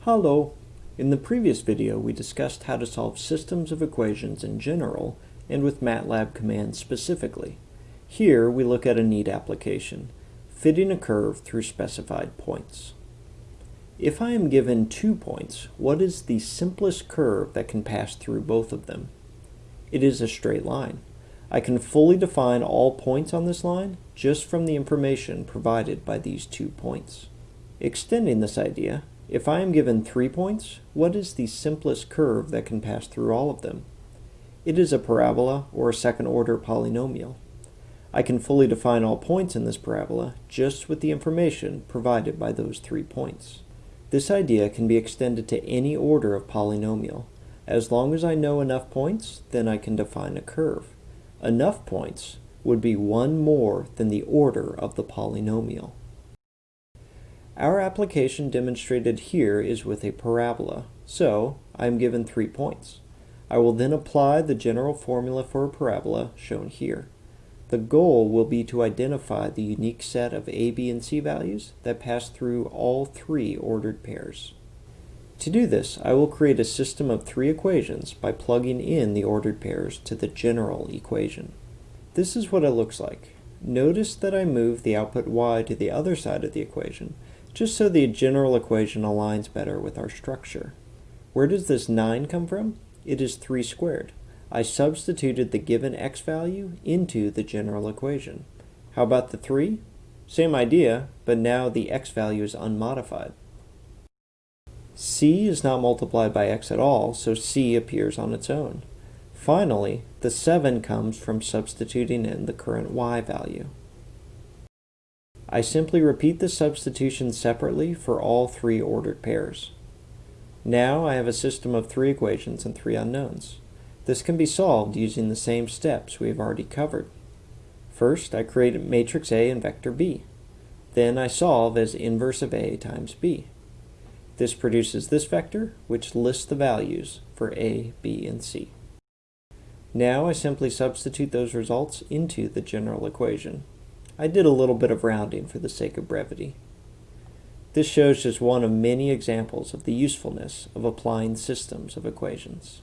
Hello. In the previous video, we discussed how to solve systems of equations in general and with MATLAB commands specifically. Here, we look at a neat application, fitting a curve through specified points. If I am given two points, what is the simplest curve that can pass through both of them? It is a straight line. I can fully define all points on this line just from the information provided by these two points. Extending this idea, if I am given three points, what is the simplest curve that can pass through all of them? It is a parabola or a second order polynomial. I can fully define all points in this parabola just with the information provided by those three points. This idea can be extended to any order of polynomial. As long as I know enough points, then I can define a curve. Enough points would be one more than the order of the polynomial. Our application demonstrated here is with a parabola, so I am given three points. I will then apply the general formula for a parabola shown here. The goal will be to identify the unique set of a, b, and c values that pass through all three ordered pairs. To do this, I will create a system of three equations by plugging in the ordered pairs to the general equation. This is what it looks like. Notice that I move the output y to the other side of the equation, just so the general equation aligns better with our structure. Where does this 9 come from? It is 3 squared. I substituted the given x value into the general equation. How about the 3? Same idea, but now the x value is unmodified c is not multiplied by x at all, so c appears on its own. Finally, the 7 comes from substituting in the current y value. I simply repeat the substitution separately for all three ordered pairs. Now I have a system of three equations and three unknowns. This can be solved using the same steps we have already covered. First, I create matrix A and vector B. Then I solve as inverse of A times B. This produces this vector, which lists the values for a, b, and c. Now I simply substitute those results into the general equation. I did a little bit of rounding for the sake of brevity. This shows just one of many examples of the usefulness of applying systems of equations.